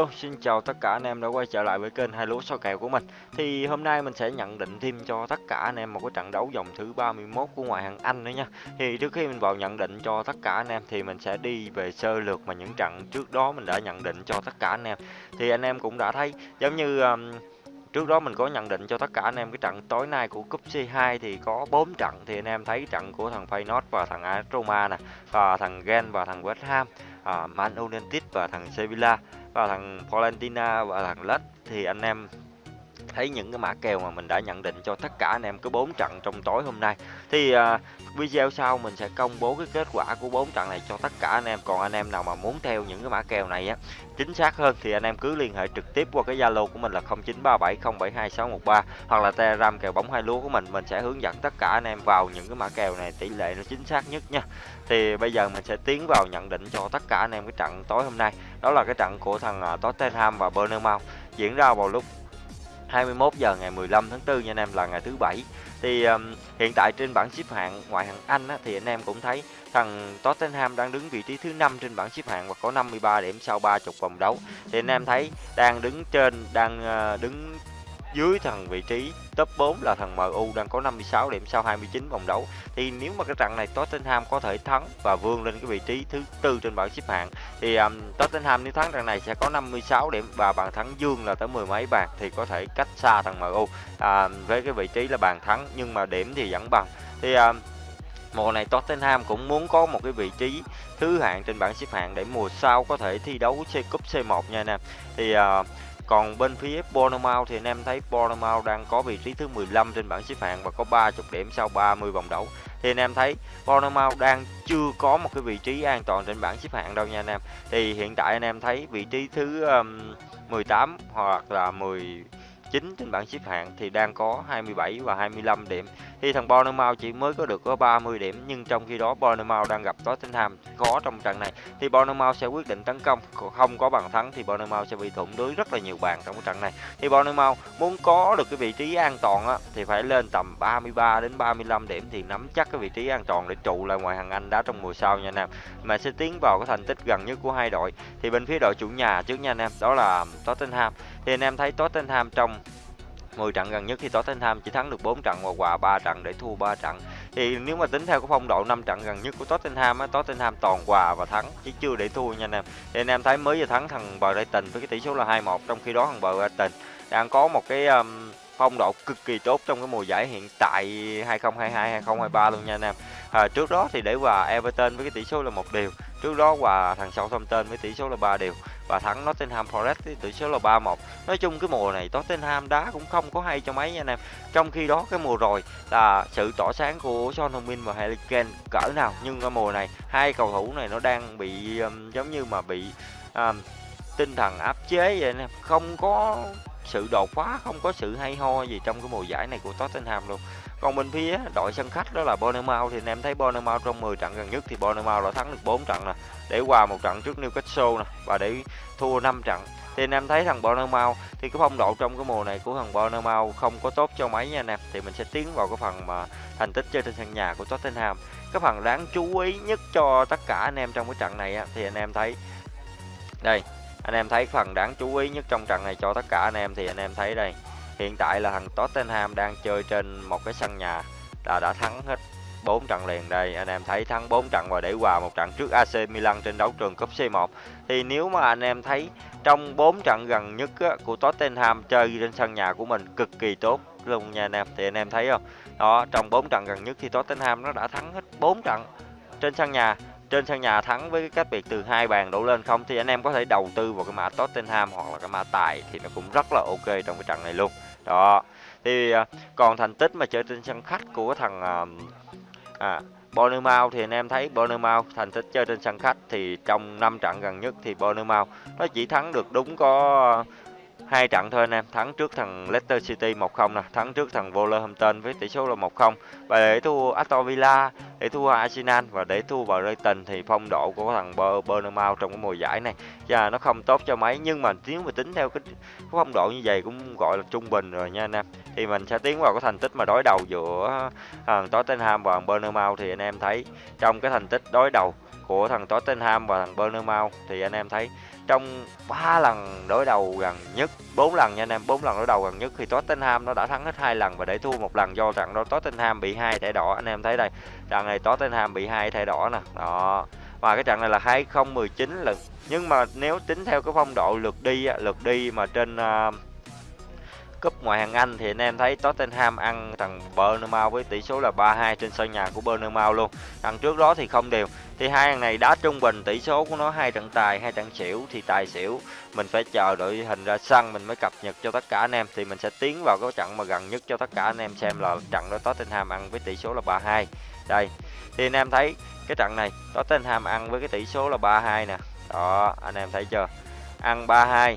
Hello, xin chào tất cả anh em đã quay trở lại với kênh hai lúa số kèo của mình. Thì hôm nay mình sẽ nhận định thêm cho tất cả anh em một cái trận đấu vòng thứ 31 của ngoại hạng Anh nữa nha. Thì trước khi mình vào nhận định cho tất cả anh em thì mình sẽ đi về sơ lược mà những trận trước đó mình đã nhận định cho tất cả anh em. Thì anh em cũng đã thấy giống như um, Trước đó mình có nhận định cho tất cả anh em cái trận tối nay của cúp C2 thì có 4 trận thì anh em thấy trận của thằng Feyenoord và thằng AS Roma nè và thằng Gen và thằng West Ham, à, Man United và thằng Sevilla và thằng Valentina và thằng Lech thì anh em thấy những cái mã kèo mà mình đã nhận định cho tất cả anh em có bốn trận trong tối hôm nay. Thì uh, video sau mình sẽ công bố cái kết quả của bốn trận này cho tất cả anh em. Còn anh em nào mà muốn theo những cái mã kèo này á chính xác hơn thì anh em cứ liên hệ trực tiếp qua cái zalo của mình là 0937072613 hoặc là telegram kèo bóng hai lúa của mình. Mình sẽ hướng dẫn tất cả anh em vào những cái mã kèo này tỷ lệ nó chính xác nhất nha. Thì bây giờ mình sẽ tiến vào nhận định cho tất cả anh em cái trận tối hôm nay. Đó là cái trận của thằng à, Tottenham và Bournemouth diễn ra vào lúc 21 giờ ngày 15 tháng 4 nha anh em là ngày thứ bảy. Thì um, hiện tại trên bảng xếp hạng ngoại hạng Anh á, thì anh em cũng thấy thằng Tottenham đang đứng vị trí thứ 5 trên bảng xếp hạng và có 53 điểm sau 30 vòng đấu. Thì anh em thấy đang đứng trên đang uh, đứng dưới thằng vị trí top 4 là thằng MU đang có 56 điểm sau 29 vòng đấu. Thì nếu mà cái trận này Tottenham có thể thắng và vươn lên cái vị trí thứ tư trên bảng xếp hạng thì um, Tottenham nếu thắng trận này sẽ có 56 điểm và bàn thắng dương là tới mười mấy bàn thì có thể cách xa thằng MU à, um, với cái vị trí là bàn thắng nhưng mà điểm thì vẫn bằng. Thì um, mùa này Tottenham cũng muốn có một cái vị trí thứ hạng trên bảng xếp hạng để mùa sau có thể thi đấu C cúp C1 nha anh em. Thì uh, còn bên phía Bournemouth thì anh em thấy Bournemouth đang có vị trí thứ 15 trên bảng xếp hạng và có 30 điểm sau 30 vòng đấu. Thì anh em thấy Bournemouth đang chưa có một cái vị trí an toàn trên bảng xếp hạng đâu nha anh em. Thì hiện tại anh em thấy vị trí thứ um, 18 hoặc là 10 9 trên bảng xếp hạng thì đang có 27 và 25 điểm. Thì thằng Bournemouth chỉ mới có được có 30 điểm nhưng trong khi đó Bournemouth đang gặp Tottenham khó trong trận này thì Bournemouth sẽ quyết định tấn công, không có bàn thắng thì Bournemouth sẽ bị thủng lưới rất là nhiều bàn trong cái trận này. Thì Bournemouth muốn có được cái vị trí an toàn á thì phải lên tầm 33 đến 35 điểm thì nắm chắc cái vị trí an toàn để trụ lại ngoài hàng Anh đá trong mùa sau nha anh em. Mà sẽ tiến vào cái thành tích gần nhất của hai đội. Thì bên phía đội chủ nhà trước nha anh em, đó là Tottenham thì anh em thấy Tottenham trong 10 trận gần nhất thì Tottenham chỉ thắng được 4 trận và hòa 3 trận để thua 3 trận. Thì nếu mà tính theo cái phong độ 5 trận gần nhất của Tottenham á, Tottenham toàn hòa và thắng chứ chưa để thua nha anh em. Thì anh em thấy mới vừa thắng thằng Brighton với cái tỷ số là 2-1 trong khi đó thằng Brighton đang có một cái um, phong độ cực kỳ tốt trong cái mùa giải hiện tại 2022 2023 luôn nha anh em. À, trước đó thì để hòa Everton với cái tỷ số là một điều, trước đó hòa thằng Southampton với tỷ số là 3 điều và thắng Nottingham Forest với tỷ số là 3-1. Nói chung cái mùa này Tottenham đá cũng không có hay cho mấy nha anh em. Trong khi đó cái mùa rồi là sự tỏa sáng của Son Heung-min và Harry Kane cỡ nào nhưng cái mùa này hai cầu thủ này nó đang bị um, giống như mà bị um, tinh thần áp chế vậy anh em, không có sự đột phá, không có sự hay ho gì trong cái mùa giải này của Tottenham luôn. Còn bên phía đội sân khách đó là Bournemouth thì anh em thấy Bournemouth trong 10 trận gần nhất thì Bournemouth đã thắng được 4 trận nè, để qua một trận trước Newcastle nè và để thua 5 trận. Thì anh em thấy thằng Bournemouth thì cái phong độ trong cái mùa này của thằng Bournemouth không có tốt cho mấy nha anh em. Thì mình sẽ tiến vào cái phần mà thành tích chơi trên sân nhà của Tottenham. Cái phần đáng chú ý nhất cho tất cả anh em trong cái trận này á, thì anh em thấy đây anh em thấy phần đáng chú ý nhất trong trận này cho tất cả anh em thì anh em thấy đây hiện tại là thằng Tottenham đang chơi trên một cái sân nhà. Đã đã thắng hết 4 trận liền đây. Anh em thấy thắng 4 trận và để hòa một trận trước AC Milan trên đấu trường cúp C1 thì nếu mà anh em thấy trong 4 trận gần nhất á, của Tottenham chơi trên sân nhà của mình cực kỳ tốt luôn nha anh em. Thì anh em thấy không? Đó trong 4 trận gần nhất thì Tottenham nó đã thắng hết 4 trận trên sân nhà. Trên sân nhà thắng với cái cách biệt từ hai bàn đổ lên không thì anh em có thể đầu tư vào cái mã Tottenham hoặc là cái mã tài thì nó cũng rất là ok trong cái trận này luôn đó. Thì à, còn thành tích mà chơi trên sân khách của thằng à, à Bournemouth thì anh em thấy Bournemouth thành tích chơi trên sân khách thì trong 5 trận gần nhất thì Bournemouth nó chỉ thắng được đúng có hai trận thôi anh em. Thắng trước thằng Leicester City 1-0 nè thắng trước thằng Wolverhampton với tỷ số là 1-0 và để thua Aston Villa để thua Arsenal và để thua Brighton thì phong độ của thằng Bournemouth trong cái mùa giải này và nó không tốt cho mấy. Nhưng mà nếu mà tính theo cái, cái phong độ như vậy cũng gọi là trung bình rồi nha anh em. Thì mình sẽ tiến vào cái thành tích mà đối đầu giữa thằng Tottenham và thằng Bournemouth thì anh em thấy trong cái thành tích đối đầu của thằng Tottenham và thằng Bournemouth thì anh em thấy trong 3 lần đối đầu gần nhất 4 lần nha anh em 4 lần đối đầu gần nhất thì Tottenham nó đã thắng hết hai lần và để thua một lần do trận đó Tottenham bị hai thẻ đỏ. Anh em thấy đây trận này Tottenham bị hai thẻ đỏ nè. Đó. Và cái trận này là 2019 lần. Nhưng mà nếu tính theo cái phong độ lượt đi lượt đi mà trên uh, cúp ngoại hạng Anh thì anh em thấy Tottenham ăn thằng Bournemouth với tỷ số là 3-2 trên sân nhà của Bournemouth luôn. Thằng trước đó thì không đều. Thì hai thằng này đá trung bình tỷ số của nó hai trận tài, hai trận xỉu thì tài xỉu mình phải chờ đội hình ra sân mình mới cập nhật cho tất cả anh em thì mình sẽ tiến vào cái trận mà gần nhất cho tất cả anh em xem là trận đó Tottenham ăn với tỷ số là 3-2. Đây. Thì anh em thấy cái trận này Tottenham ăn với cái tỷ số là 3-2 nè. Đó, anh em thấy chưa? Ăn 3-2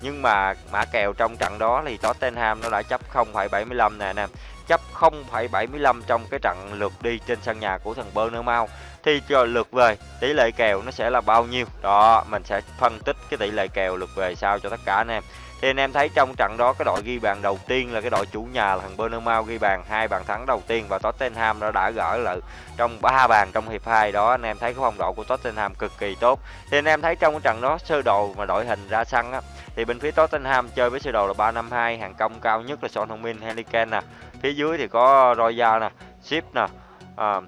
nhưng mà mã kèo trong trận đó thì Tottenham nó đã chấp 0,75 nè anh em chấp 0,75 trong cái trận lượt đi trên sân nhà của thằng Bournemouth thì cho lượt về tỷ lệ kèo nó sẽ là bao nhiêu? Đó mình sẽ phân tích cái tỷ lệ kèo lượt về sao cho tất cả anh em. Thì anh em thấy trong trận đó cái đội ghi bàn đầu tiên là cái đội chủ nhà là thằng Bournemouth ghi bàn hai bàn thắng đầu tiên và Tottenham nó đã gỡ lại trong ba bàn trong hiệp 2 đó. Anh em thấy cái phong độ của Tottenham cực kỳ tốt. Thì anh em thấy trong cái trận đó sơ đồ mà đội hình ra sân á thì bên phía Tottenham chơi với sơ đồ là 352 hàng công cao nhất là Son Heung-min Harry Kane nè. Phía dưới thì có Roya nè Ship nè uh,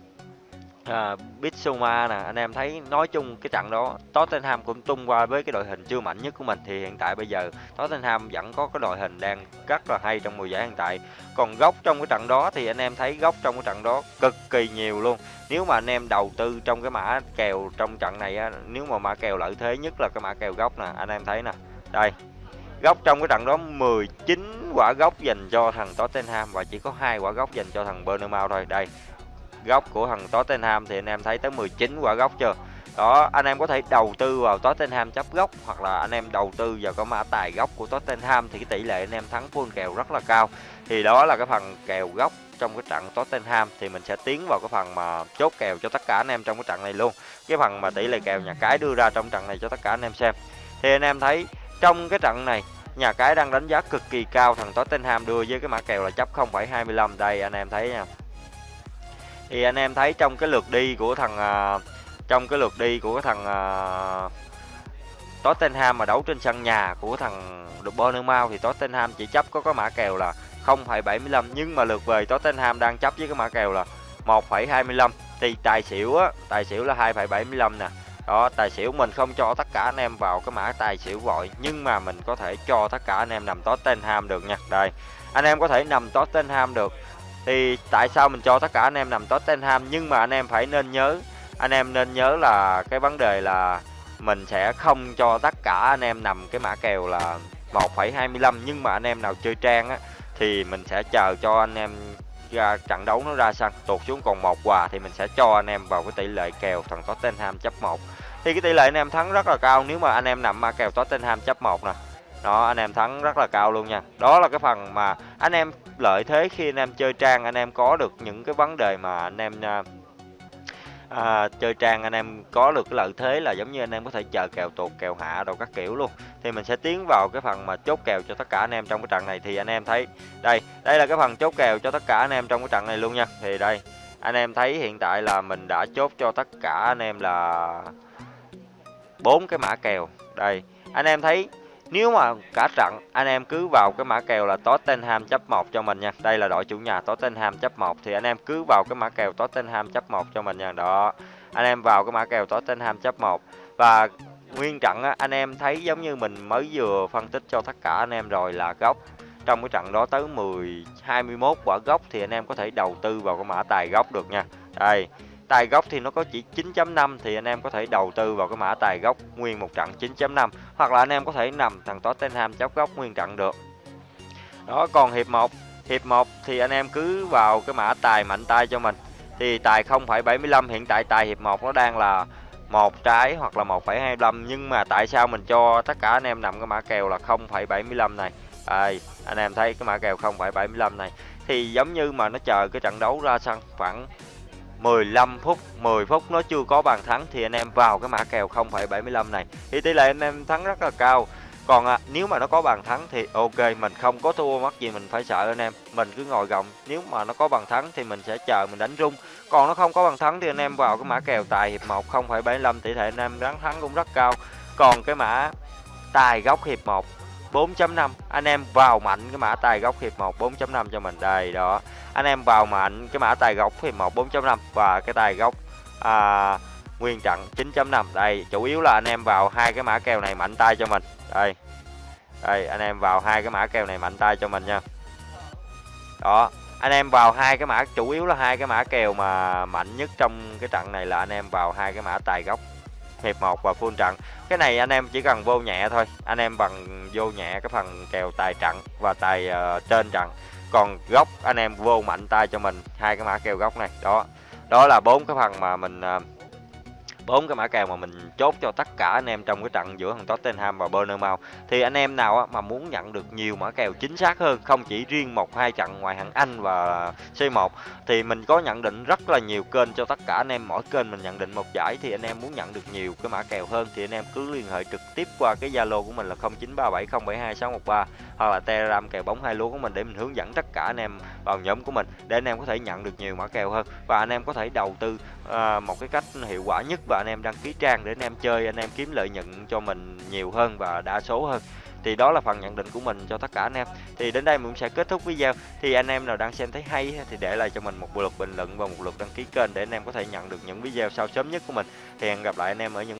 Ờ, à, Bitsuma nè anh em thấy nói chung cái trận đó Tottenham cũng tung qua với cái đội hình chưa mạnh nhất của mình. Thì hiện tại bây giờ Tottenham vẫn có cái đội hình đang rất là hay trong mùa giải hiện tại. Còn góc trong cái trận đó thì anh em thấy góc trong cái trận đó cực kỳ nhiều luôn. Nếu mà anh em đầu tư trong cái mã kèo trong trận này á, nếu mà mã kèo lợi thế nhất là cái mã kèo góc nè anh em thấy nè. Đây góc trong cái trận đó 19 quả góc dành cho thằng Tottenham và chỉ có hai quả góc dành cho thằng Bournemouth thôi. Đây góc của thằng Tottenham thì anh em thấy tới 19 quả góc chưa? Đó anh em có thể đầu tư vào Tottenham chấp góc hoặc là anh em đầu tư vào cái mã tài góc của Tottenham thì cái tỷ lệ anh em thắng full kèo rất là cao. Thì đó là cái phần kèo góc trong cái trận Tottenham thì mình sẽ tiến vào cái phần mà chốt kèo cho tất cả anh em trong cái trận này luôn. Cái phần mà tỷ lệ kèo nhà cái đưa ra trong trận này cho tất cả anh em xem. Thì anh em thấy trong cái trận này nhà cái đang đánh giá cực kỳ cao thằng Tottenham đưa với cái mã kèo là chấp 0,25 đây anh em thấy nha thì anh em thấy trong cái lượt đi của thằng uh, trong cái lượt đi của cái thằng uh, Tottenham mà đấu trên sân nhà của thằng Bournemouth thì Tottenham chỉ chấp có cái mã kèo là 0,75 nhưng mà lượt về Tottenham đang chấp với cái mã kèo là 1,25 thì tài xỉu á tài xỉu là 2,75 nè. Đó tài xỉu mình không cho tất cả anh em vào cái mã tài xỉu vội nhưng mà mình có thể cho tất cả anh em nằm Tottenham được nha. Đây anh em có thể nằm Tottenham được thì tại sao mình cho tất cả anh em nằm Tottenham nhưng mà anh em phải nên nhớ anh em nên nhớ là cái vấn đề là mình sẽ không cho tất cả anh em nằm cái mã kèo là 1,25 nhưng mà anh em nào chơi trang á thì mình sẽ chờ cho anh em ra trận đấu nó ra sân tụt xuống còn một quà thì mình sẽ cho anh em vào cái tỷ lệ kèo thằng Tottenham chấp 1 thì cái tỷ lệ anh em thắng rất là cao nếu mà anh em nằm mã kèo Tottenham chấp 1 nè đó anh em thắng rất là cao luôn nha đó là cái phần mà anh em lợi thế khi anh em chơi trang anh em có được những cái vấn đề mà anh em à, à, chơi trang anh em có được cái lợi thế là giống như anh em có thể chờ kèo tuột kèo hạ đồ các kiểu luôn thì mình sẽ tiến vào cái phần mà chốt kèo cho tất cả anh em trong cái trận này thì anh em thấy đây đây là cái phần chốt kèo cho tất cả anh em trong cái trận này luôn nha thì đây anh em thấy hiện tại là mình đã chốt cho tất cả anh em là bốn cái mã kèo đây anh em thấy nếu mà cả trận anh em cứ vào cái mã kèo là Tottenham chấp 1 cho mình nha. Đây là đội chủ nhà Tottenham chấp 1 thì anh em cứ vào cái mã kèo Tottenham chấp 1 cho mình nha. Đó. Anh em vào cái mã kèo Tottenham chấp 1 và nguyên trận á, anh em thấy giống như mình mới vừa phân tích cho tất cả anh em rồi là góc trong cái trận đó tới 10 21 quả góc thì anh em có thể đầu tư vào cái mã tài góc được nha. Đây, tài gốc thì nó có chỉ 9.5 thì anh em có thể đầu tư vào cái mã tài gốc nguyên một trận 9.5 hoặc là anh em có thể nằm thằng Tottenham chóc gốc nguyên trận được. Đó còn hiệp 1, hiệp 1 thì anh em cứ vào cái mã tài mạnh tay cho mình. Thì tài 0.75 hiện tại tài hiệp 1 nó đang là một trái hoặc là 1,25 nhưng mà tại sao mình cho tất cả anh em nằm cái mã kèo là 0,75 này. à, anh em thấy cái mã kèo 0,75 này thì giống như mà nó chờ cái trận đấu ra sân khoảng 15 phút 10 phút nó chưa có bàn thắng thì anh em vào cái mã kèo 0,75 này thì tỷ lệ anh em thắng rất là cao Còn, à, nếu mà nó có bàn thắng thì OK, mình không có thua mắc gì mình phải sợ anh em, mình cứ ngồi gồng, nếu mà nó có bàn thắng thì mình sẽ chờ mình đánh rung. Còn nó không có bàn thắng thì anh em vào cái mã kèo tài hiệp 1 0,75 tỷ lệ anh em đánh thắng cũng rất cao. Còn cái mã tài góc hiệp 1 4.5 anh em vào mạnh cái mã tài góc hiệp 1 4.5 cho mình. Đây đó. Anh em vào mạnh cái mã tài góc hiệp 1 4.5 và cái tài góc à, nguyên trận 9.5 đây chủ yếu là anh em vào hai cái mã kèo này mạnh tay cho mình. Đây. Đây anh em vào hai cái mã kèo này mạnh tay cho mình nha. Đó. Anh em vào hai cái mã chủ yếu là hai cái mã kèo mà mạnh nhất trong cái trận này là anh em vào hai cái mã tài góc hiệp 1 và full trận. Cái này anh em chỉ cần vô nhẹ thôi. Anh em bằng vô nhẹ cái phần kèo tài trận và tài uh, trên trận. Còn góc anh em vô mạnh tay cho mình. Hai cái mã kèo góc này. Đó. Đó là bốn cái phần mà mình uh, bốn cái mã kèo mà mình chốt cho tất cả anh em trong cái trận giữa thằng Tottenham và Bournemouth thì anh em nào mà muốn nhận được nhiều mã kèo chính xác hơn không chỉ riêng một hai trận ngoài hạng Anh và C1 thì mình có nhận định rất là nhiều kênh cho tất cả anh em. Mỗi kênh mình nhận định một giải thì anh em muốn nhận được nhiều cái mã kèo hơn thì anh em cứ liên hệ trực tiếp qua cái Zalo của mình là 0937072613 hoặc là Telegram kèo bóng hai lúa của mình để mình hướng dẫn tất cả anh em vào nhóm của mình để anh em có thể nhận được nhiều mã kèo hơn. Và anh em có thể đầu tư uh, một cái cách hiệu quả nhất và anh em đăng ký trang để anh em chơi, anh em kiếm lợi nhuận cho mình nhiều hơn và đa số hơn. Thì đó là phần nhận định của mình cho tất cả anh em. Thì đến đây mình cũng sẽ kết thúc video. Thì anh em nào đang xem thấy hay thì để lại cho mình một lượt bình luận và một lượt đăng ký kênh để anh em có thể nhận được những video sau sớm nhất của mình. Thì hẹn gặp lại anh em ở những